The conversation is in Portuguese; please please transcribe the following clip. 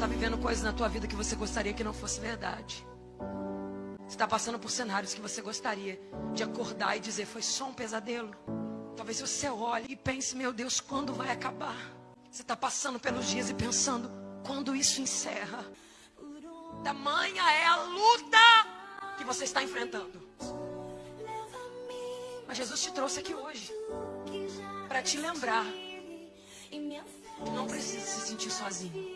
está vivendo coisas na tua vida que você gostaria que não fosse verdade. Você está passando por cenários que você gostaria de acordar e dizer foi só um pesadelo. Talvez você olhe e pense, meu Deus, quando vai acabar? Você está passando pelos dias e pensando, quando isso encerra? Tamanha é a luta que você está enfrentando. Mas Jesus te trouxe aqui hoje para te lembrar que não precisa se sentir sozinho.